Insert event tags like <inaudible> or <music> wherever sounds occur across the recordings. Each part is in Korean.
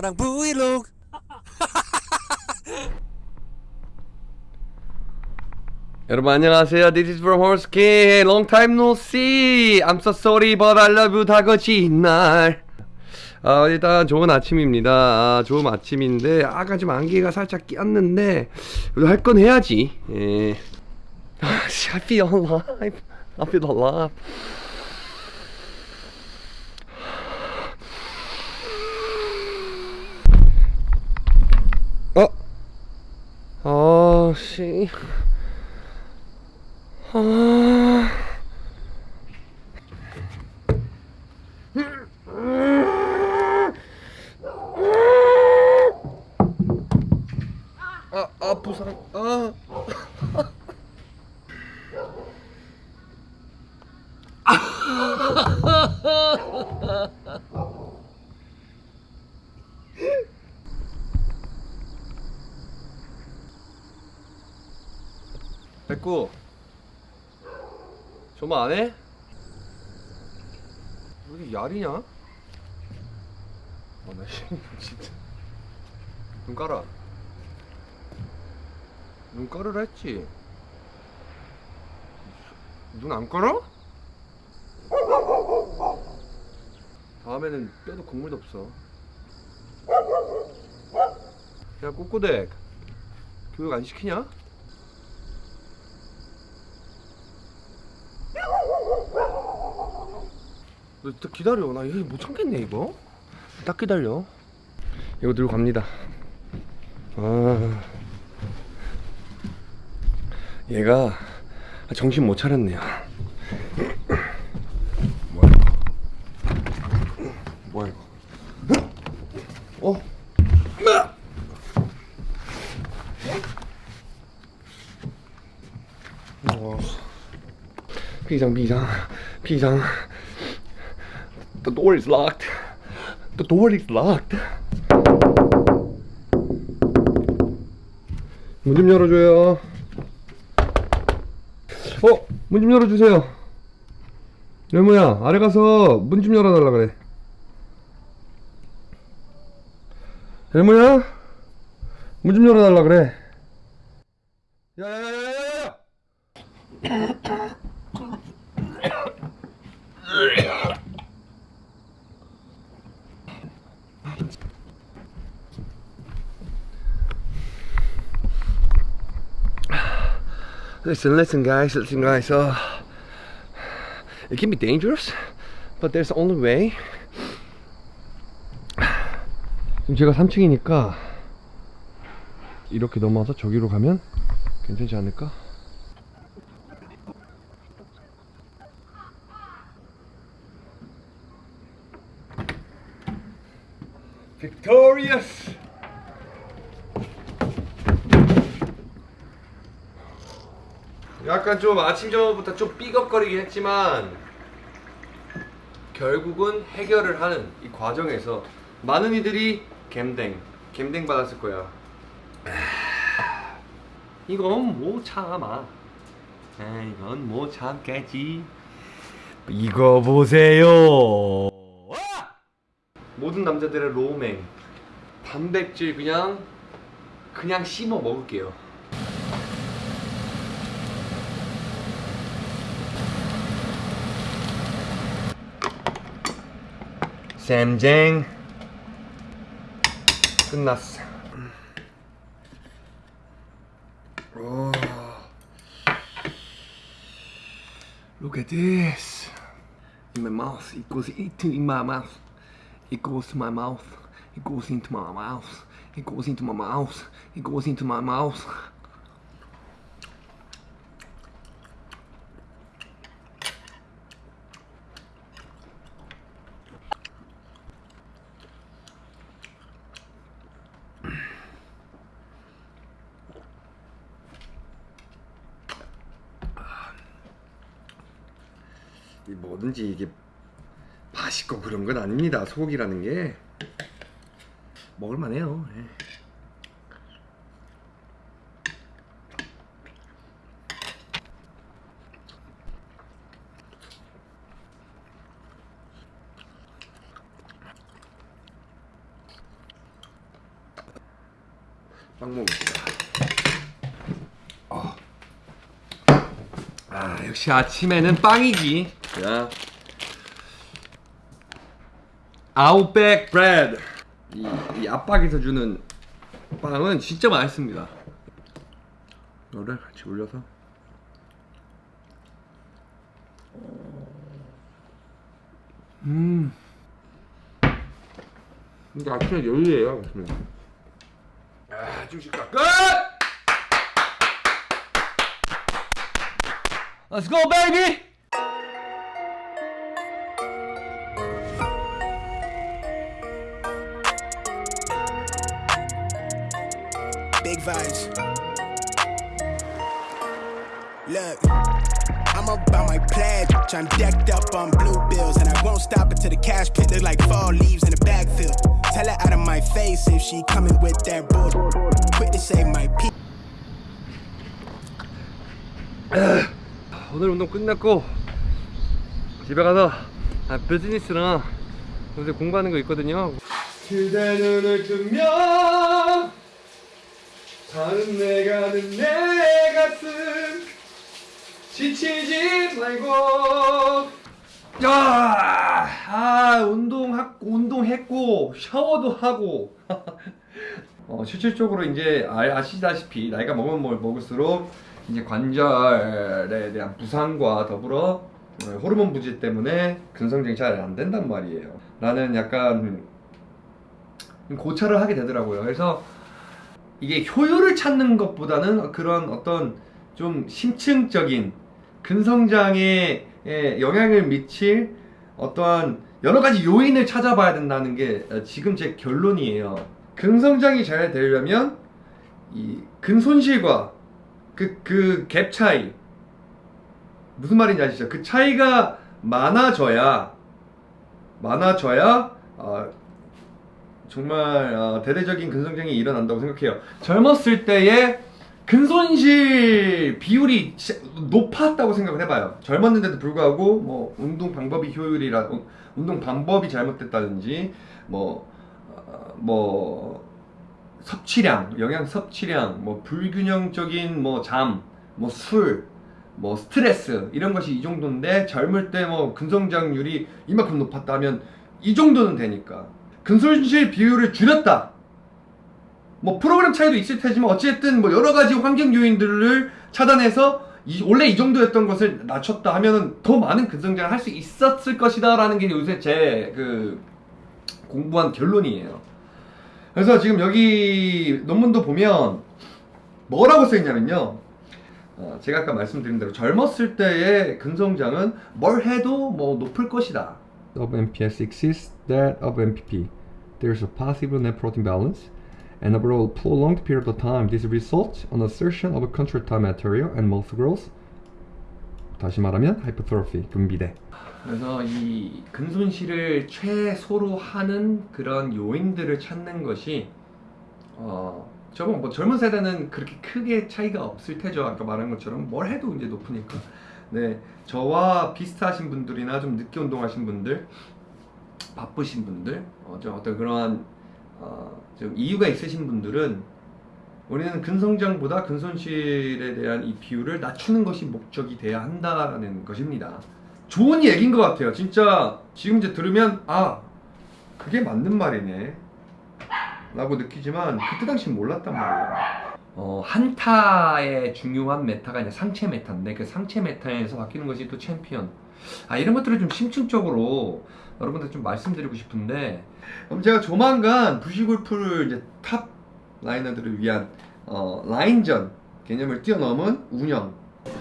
너랑 브이로그 여러분 안녕하세요. This is from Horse King. Long time no see. I'm so sorry, but I love you. 다거지 날. 아, 일단 좋은 아침입니다. 아, 좋은 아침인데 아까 좀 안개가 살짝 그래도 할건 해야지. 예. 아, 씨, I feel alive. I feel alive. 어? 아, 씨. 아... 아, 아, 부상, 아. 백구 정말 안 해? 왜 이렇게 야리냐? 아나 <laughs> 진짜 눈 깔아 눈 깔으라 했지 눈 안 깔아? 다음에는 뼈도 국물도 없어 야 꼬꼬댁 교육 안 시키냐? 너 진짜 기다려? 나 이거 못 참겠네 이거. 딱 기다려. 이거 들고 갑니다. 아. 얘가 정신 못 차렸네요. 뭐야 뭐야 이거? 어? 어. 비상 비상 비상 The door is locked. The door is locked. 문 좀 열어줘요. 어, 문 좀 열어주세요. 열무야, 아래 가서 문 좀 열어달라 그래. 열무야, 문 좀 열어달라 그래. 야야야야야야! <laughs> Listen, listen, guys, listen, guys. Uh, it can be dangerous, but there's only way. 지금 제가 3층이니까 이렇게 넘어서 저기로 가면 괜찮지 않을까? Victorious! 약간 좀 아침 저부터 좀 삐걱거리긴 했지만 결국은 해결을 하는 이 과정에서 많은 이들이 갬댕 갬댕 받았을 거야. 이건 못 참아. 아, 이건 못 참겠지. 이거 보세요. 모든 남자들의 로맨 단백질 그냥 그냥 씹어 먹을게요 샘쟁 끝났어 오. Look at this in my mouth it goes into in my mouth it goes to my mouth it goes into my mouth it goes into my mouth it goes into my mouth 뭐든지 이게 맛있고 그런 건 아닙니다. 소고기라는 게 먹을만해요. 예. 빵 먹읍시다. 아. 아, 역시 아침에는 빵이지. 자. 아웃백 브레드. 이, 이 압박에서 주는 빵은 진짜 맛있습니다. 이거를 같이 올려서. 음. 근데 아침에 여유예요, 아침에. 아, 중식가 끝! Let's go, baby! About my pledge. I'm decked up on blue bills, and I won't stop until the cash pit look like fall leaves in the backfield. Tell her out of my face if she coming with that bull. Quick to say my peace. 오늘 운동 끝났고 집에 가서 아, 비즈니스랑 요새 공부하는 거 있거든요. 그대 눈을 뜨면 다른 내가 는 내 가슴 지치지 말고 야, 아 운동 운동했고 샤워도 하고 <laughs> 어, 실질적으로 이제 아, 아시다시피 나이가 먹으면 뭘 먹을수록 이제 관절에 대한 부상과 더불어 어, 호르몬 부재 때문에 근성장이 잘 안 된단 말이에요. 나는 약간 고찰을 하게 되더라고요. 그래서 이게 효율을 찾는 것보다는 그런 어떤 좀 심층적인 근성장에 에 영향을 미칠 어떠한 여러 가지 요인을 찾아봐야 된다는 게 어, 지금 제 결론이에요. 근성장이 잘 되려면 이 근손실과 그 그 갭 차이 무슨 말인지 아시죠? 그 차이가 많아져야 많아져야 어, 정말 어, 대대적인 근성장이 일어난다고 생각해요. 젊었을 때의 근손실 비율이 높았다고 생각을 해봐요. 젊었는데도 불구하고 뭐 운동 방법이 효율이라 어, 운동 방법이 잘못됐다든지 뭐 어, 뭐 섭취량, 영양 섭취량, 뭐 불균형적인 뭐 잠, 뭐 술, 뭐 스트레스 이런 것이 이 정도인데 젊을 때 뭐 근성장률이 이만큼 높았다면 이 정도는 되니까 근손실 비율을 줄였다. 뭐 프로그램 차이도 있을 테지만 어쨌든 뭐 여러 가지 환경 요인들을 차단해서 이- 원래 이 정도였던 것을 낮췄다 하면은 더 많은 근성장을 할 수 있었을 것이다라는 게 요새 제 그 공부한 결론이에요. 그래서 지금 여기 논문도 보면 뭐라고 써있냐면요. 어, 제가 아까 말씀드린 대로 젊었을 때의 근성장은 뭘 해도 뭐 높을 것이다. of MPS exceeds that of MPP. There is a positive net protein balance, and over a prolonged period of time, this results on assertion of contractile material and muscle growth. 다시 말하면 hypertrophy, 분비대. 그래서 이 근손실을 최소로 하는 그런 요인들을 찾는 것이 어 저번 뭐 젊은 세대는 그렇게 크게 차이가 없을 테죠. 아까 말한 것처럼 뭘 해도 이제 높으니까. 네, 저와 비슷하신 분들이나 좀 늦게 운동하신 분들, 바쁘신 분들, 어, 좀 어떤 그러한 어, 좀 이유가 있으신 분들은 우리는 근성장보다 근손실에 대한 이 비율을 낮추는 것이 목적이 돼야 한다라는 것입니다. 좋은 얘기인 것 같아요. 진짜 지금 이제 들으면 아 그게 맞는 말이네 라고 느끼지만 그때 당시 몰랐단 말이에요. 어, 한타의 중요한 meta가 이제 상체 meta인데 그 상체 meta에서 바뀌는 것이 또 챔피언. 아 이런 것들을 좀 심층적으로 여러분들 좀 말씀드리고 싶은데 그럼 제가 조만간 부시골프를 이제 top laner들을 위한 어, 라인전 개념을 뛰어넘은 운영.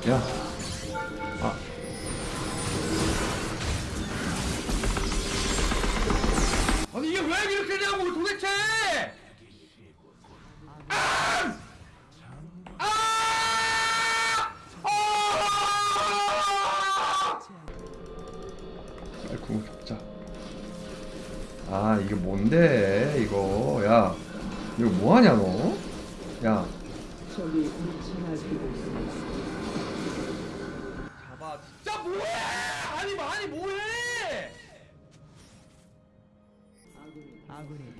야. 아, 이게 뭔데 이거 야 이거 뭐하냐 너? 야 저기 잡아 진짜 뭐해! 아니 뭐, 많이 뭐해!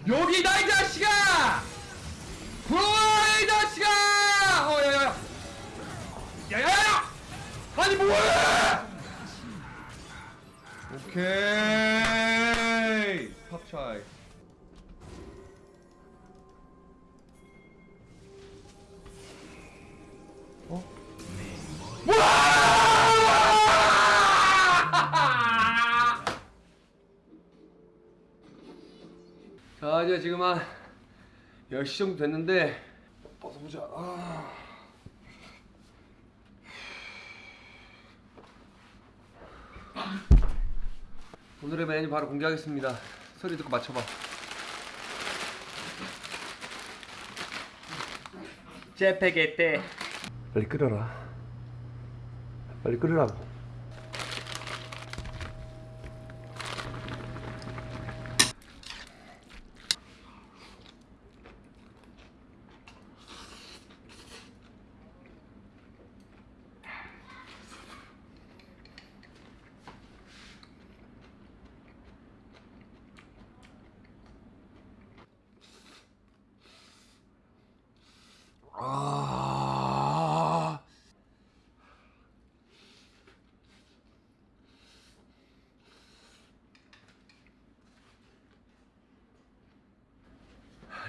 여기다 이 자식아! 부러워이 자식아! 어 야야야 야야야! 아니 뭐해! 오케이 팝차이 어? <laughs> 자 이제 지금 한 10시 정도 됐는데 벗어보자 아. 오늘의 메뉴 바로 공개하겠습니다 소리 듣고 맞춰봐. 제페게떼 빨리 끓여라. 빨리 끓으라고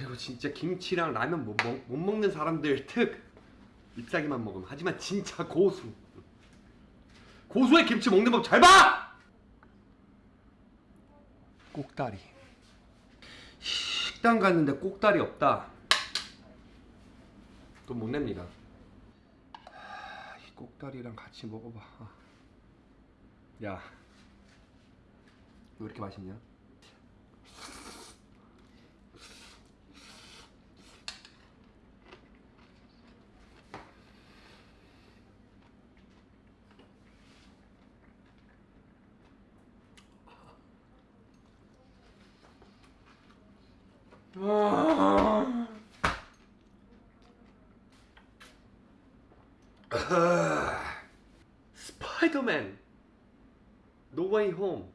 이거 진짜 김치랑 라면 못, 먹, 못 먹는 사람들 특 잎사귀만 먹음. 하지만 진짜 고수. 고수의 김치 먹는 법 잘 봐! 꼭다리. 식당 갔는데 꼭다리 없다. 돈 못 냅니다. 하, 이 꼭다리랑 같이 먹어봐. 야 왜 이렇게 맛있냐? 스파이더맨. No Way Home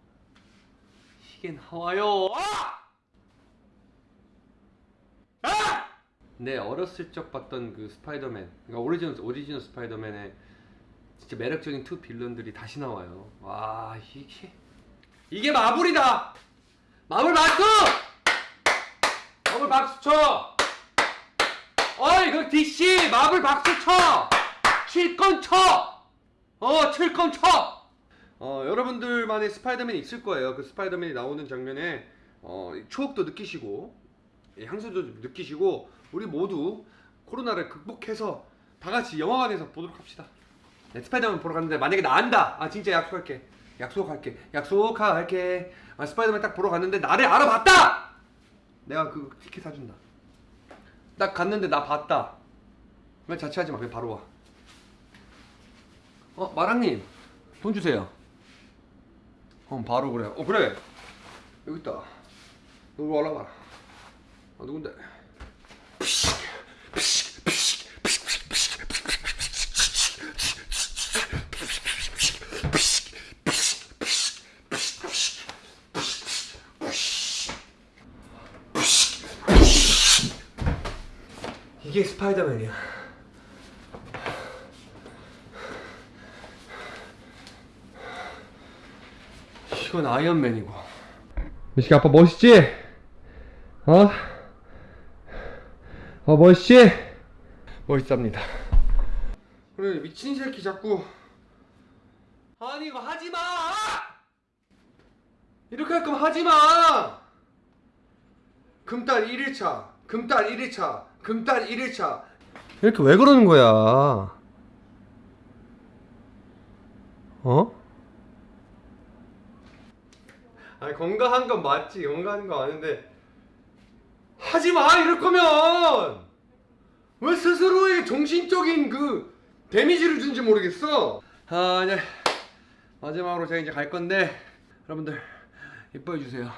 이게 나와요 아! 아! 네 어렸을 적 봤던 그 스파이더맨. 그러니까 오리지널 오리지널 스파이더맨의 진짜 매력적인 two villain들이 다시 나와요. 와 이게 이게 마블이다! 마블 박수 마블 박수 쳐 어이 그 DC 마블 박수 쳐 칠 건 쳐 어 칠 건 쳐 어, 여러분들만의 스파이더맨이 있을 거예요. 그 스파이더맨이 나오는 장면에 어, 추억도 느끼시고 예, 향수도 좀 느끼시고 우리 모두 코로나를 극복해서 다 같이 영화관에서 보도록 합시다. 네, 스파이더맨 보러 갔는데 만약에 나 안다. 아 진짜 약속할게. 약속할게. 약속할게. 아, 스파이더맨 딱 보러 갔는데 나를 알아봤다. 내가 그 티켓 사준다. 딱 갔는데 나 봤다. 왜 자취하지 마. 그냥 바로 와. 어 마랑님 돈 주세요. 어 바로 그래. 어 그래. 여기 있다. 너 이리 올라와. 아 누군데? 이게 스파이더맨이야. 이건 아이언맨이고. 미식이 아빠 멋있지? 어? 어 멋있지? 멋있답니다. 그래 미친 새끼 자꾸 아니 이거 하지 마. 이렇게 할 거면 하지 마. 금달 1일차, 금달 1일차, 금달 1일차. 이렇게 왜 그러는 거야? 어? 아니 건강한 건 맞지 건강한 거 아는데 하지 마 이럴 거면 왜 스스로의 정신적인 그 데미지를 준지 모르겠어 아 이제 마지막으로 제가 이제 갈 건데 여러분들 이뻐해 주세요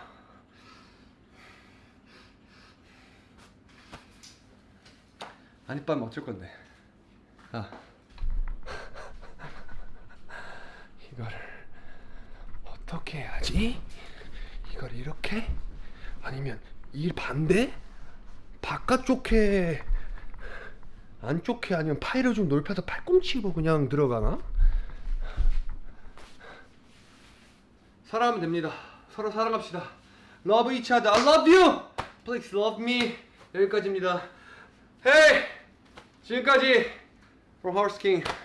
안 이뻐하면 어쩔 건데 아 <laughs> 이거를 어떻게 해야지? 이걸 이렇게? 아니면 이 반대? 바깥쪽에 안쪽에 아니면 파이를 좀 넓혀서 팔꿈치로 그냥 들어가나? 사랑하면 됩니다. 서로 사랑합시다. Love each other. I love you. Please love me. 여기까지입니다. Hey, 지금까지 From Horse King.